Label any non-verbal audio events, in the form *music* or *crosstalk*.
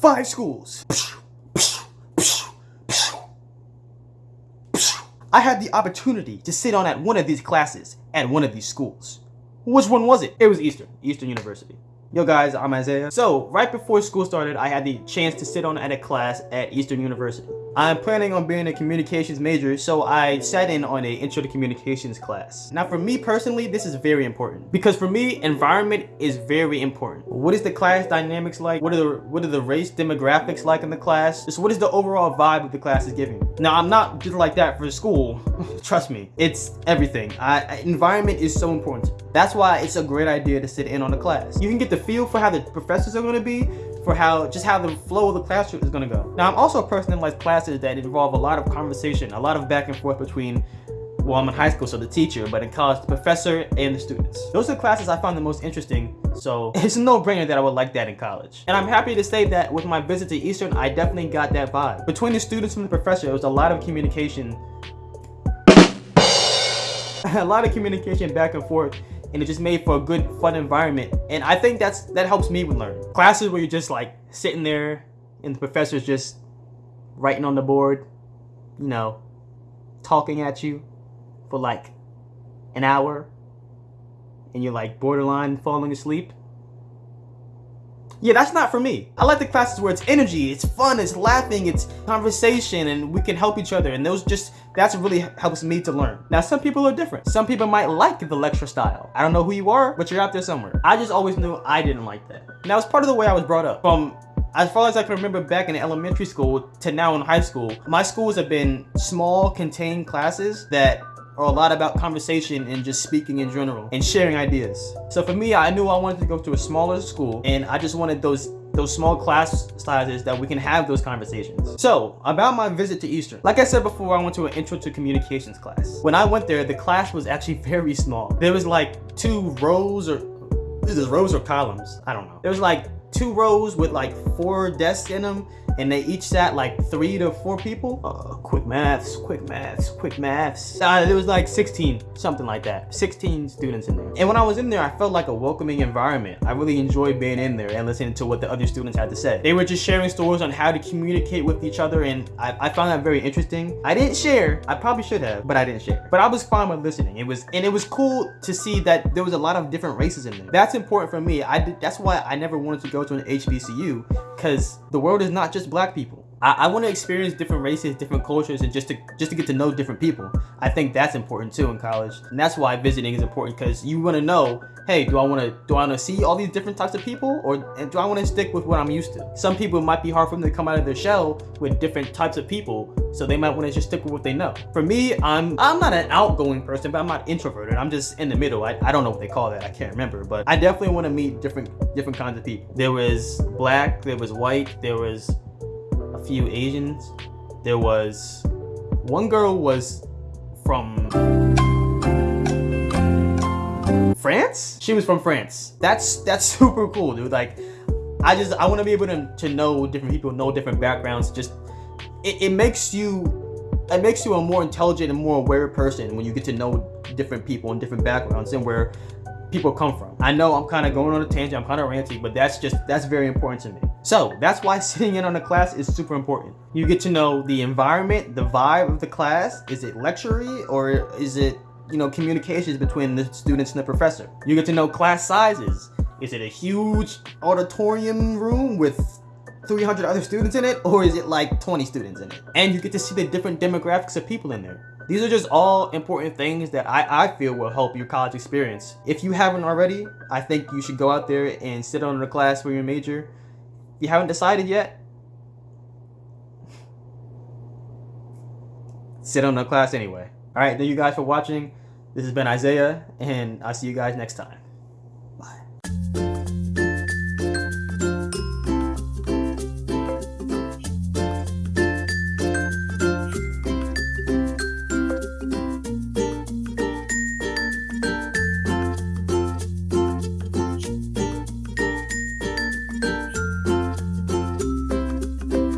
Five schools. I had the opportunity to sit on at one of these classes at one of these schools. Which one was it? It was Eastern, Eastern University. Yo guys, I'm Isaiah. So, right before school started, I had the chance to sit on at a class at Eastern University. I'm planning on being a communications major, so I sat in on a intro to communications class. Now for me personally, this is very important because for me, environment is very important. What is the class dynamics like? What are the what are the race demographics like in the class? Just what is the overall vibe of the class is giving? Now I'm not just like that for school. *laughs* Trust me, it's everything. I, environment is so important. That's why it's a great idea to sit in on a class. You can get the feel for how the professors are going to be, for how just how the flow of the classroom is to go. Now I'm also a person that likes classes that involve a lot of conversation, a lot of back and forth between well, I'm in high school, so the teacher, but in college, the professor and the students. Those are the classes I found the most interesting, so *laughs* it's a no-brainer that I would like that in college. And I'm happy to say that with my visit to Eastern, I definitely got that vibe. Between the students and the professor, it was a lot of communication, *laughs* a lot of communication back and forth and it just made for a good fun environment and i think that's that helps me with learning classes where you're just like sitting there and the professor's just writing on the board you know talking at you for like an hour and you're like borderline falling asleep yeah, that's not for me. I like the classes where it's energy, it's fun, it's laughing, it's conversation, and we can help each other. And those just, that's really helps me to learn. Now, some people are different. Some people might like the lecture style. I don't know who you are, but you're out there somewhere. I just always knew I didn't like that. Now, it's part of the way I was brought up. From as far as I can remember back in elementary school to now in high school, my schools have been small, contained classes that are a lot about conversation and just speaking in general and sharing ideas. So for me, I knew I wanted to go to a smaller school and I just wanted those those small class sizes that we can have those conversations. So, about my visit to Eastern. Like I said before, I went to an intro to communications class. When I went there, the class was actually *laughs* very small. There was like two rows or, is rows or columns? I don't know. There's like two rows with like four desks in them and they each sat like three to four people. Uh, quick maths, quick maths, quick maths. Uh, it was like 16, something like that. 16 students in there. And when I was in there, I felt like a welcoming environment. I really enjoyed being in there and listening to what the other students had to say. They were just sharing stories on how to communicate with each other and I, I found that very interesting. I didn't share, I probably should have, but I didn't share. But I was fine with listening. It was, and it was cool to see that there was a lot of different races in there. That's important for me. I did, that's why I never wanted to go to an HBCU because the world is not just black people. I, I want to experience different races, different cultures, and just to just to get to know different people. I think that's important too in college, and that's why visiting is important because you want to know, hey, do I want to do I want to see all these different types of people, or do I want to stick with what I'm used to? Some people might be hard for them to come out of their shell with different types of people, so they might want to just stick with what they know. For me, I'm I'm not an outgoing person, but I'm not introverted. I'm just in the middle. I, I don't know what they call that. I can't remember, but I definitely want to meet different different kinds of people. There was black, there was white, there was a few Asians. There was one girl was from France. She was from France. That's that's *laughs* super cool, dude. Like, I just I want to be able to to know different people, know different backgrounds. Just it, it makes you it makes you a more intelligent and more aware person when you get to know different people and different backgrounds and where people come from. I know I'm kind of going on a tangent, I'm kind of ranty, but that's just, that's very important to me. So that's why *laughs* sitting in on a class is super important. You get to know the environment, the vibe of the class. Is it lectury or is it, you know, communications between the students and the professor? You get to know class sizes. Is it a huge auditorium room with 300 other students in it or is it like 20 students in it? And you get to see the different demographics of people in there. These are just all important things that I, I feel will help your college experience. If you haven't already, I think you should go out there and sit on a class for your major. If you haven't decided yet, *laughs* sit on the class anyway. All right, thank you guys for watching. This has been Isaiah, and I'll see you guys next time.